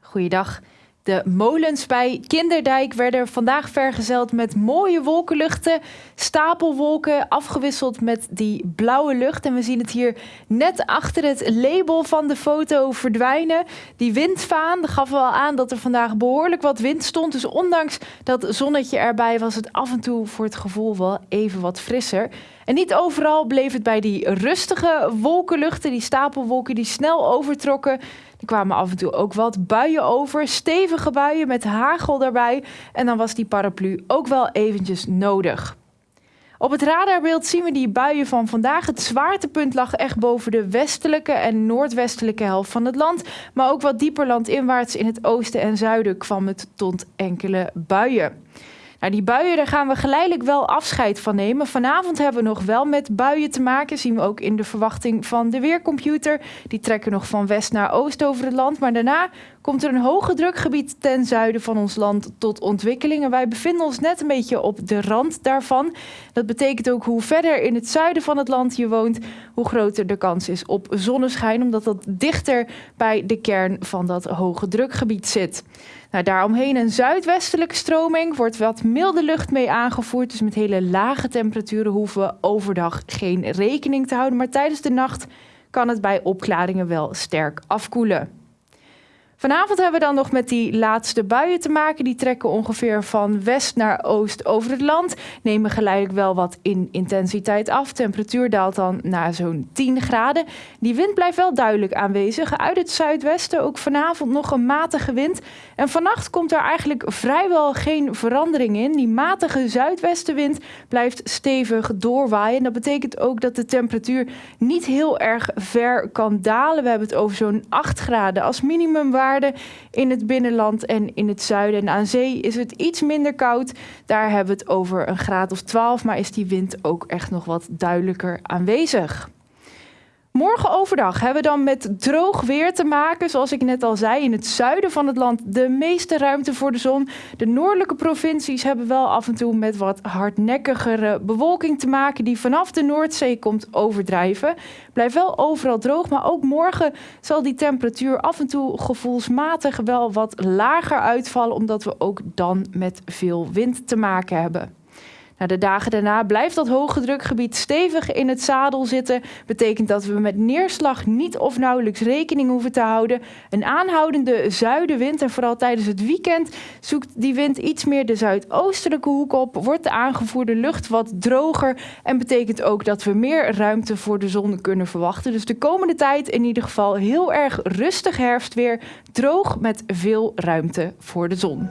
Goeiedag. De molens bij Kinderdijk werden vandaag vergezeld met mooie wolkenluchten, stapelwolken, afgewisseld met die blauwe lucht. En we zien het hier net achter het label van de foto verdwijnen. Die windvaan gaf wel aan dat er vandaag behoorlijk wat wind stond. Dus ondanks dat zonnetje erbij was het af en toe voor het gevoel wel even wat frisser. En niet overal bleef het bij die rustige wolkenluchten, die stapelwolken die snel overtrokken. Kwamen af en toe ook wat buien over, stevige buien met hagel daarbij. En dan was die paraplu ook wel eventjes nodig. Op het radarbeeld zien we die buien van vandaag. Het zwaartepunt lag echt boven de westelijke en noordwestelijke helft van het land. Maar ook wat dieper landinwaarts in het oosten en zuiden kwam het tot enkele buien. Nou, die buien, daar gaan we geleidelijk wel afscheid van nemen. Vanavond hebben we nog wel met buien te maken. Zien we ook in de verwachting van de weercomputer. Die trekken nog van west naar oost over het land. Maar daarna komt er een hoge drukgebied ten zuiden van ons land tot ontwikkeling. En wij bevinden ons net een beetje op de rand daarvan. Dat betekent ook hoe verder in het zuiden van het land je woont, hoe groter de kans is op zonneschijn, omdat dat dichter bij de kern van dat hoge drukgebied zit. Nou, daaromheen een zuidwestelijke stroming wordt wat milde lucht mee aangevoerd. Dus met hele lage temperaturen hoeven we overdag geen rekening te houden. Maar tijdens de nacht kan het bij opklaringen wel sterk afkoelen. Vanavond hebben we dan nog met die laatste buien te maken. Die trekken ongeveer van west naar oost over het land. Nemen geleidelijk wel wat in intensiteit af. Temperatuur daalt dan naar zo'n 10 graden. Die wind blijft wel duidelijk aanwezig. Uit het zuidwesten ook vanavond nog een matige wind. En vannacht komt er eigenlijk vrijwel geen verandering in. Die matige zuidwestenwind blijft stevig doorwaaien. Dat betekent ook dat de temperatuur niet heel erg ver kan dalen. We hebben het over zo'n 8 graden als minimumwaarde in het binnenland en in het zuiden. En aan zee is het iets minder koud. Daar hebben we het over een graad of 12, maar is die wind ook echt nog wat duidelijker aanwezig. Morgen overdag hebben we dan met droog weer te maken. Zoals ik net al zei, in het zuiden van het land de meeste ruimte voor de zon. De noordelijke provincies hebben wel af en toe met wat hardnekkigere bewolking te maken... die vanaf de Noordzee komt overdrijven. Blijft wel overal droog, maar ook morgen zal die temperatuur af en toe gevoelsmatig wel wat lager uitvallen... omdat we ook dan met veel wind te maken hebben. Nou, de dagen daarna blijft dat hoge drukgebied stevig in het zadel zitten. Betekent dat we met neerslag niet of nauwelijks rekening hoeven te houden. Een aanhoudende zuidenwind en vooral tijdens het weekend zoekt die wind iets meer de zuidoostelijke hoek op. Wordt de aangevoerde lucht wat droger en betekent ook dat we meer ruimte voor de zon kunnen verwachten. Dus de komende tijd in ieder geval heel erg rustig herfstweer. Droog met veel ruimte voor de zon.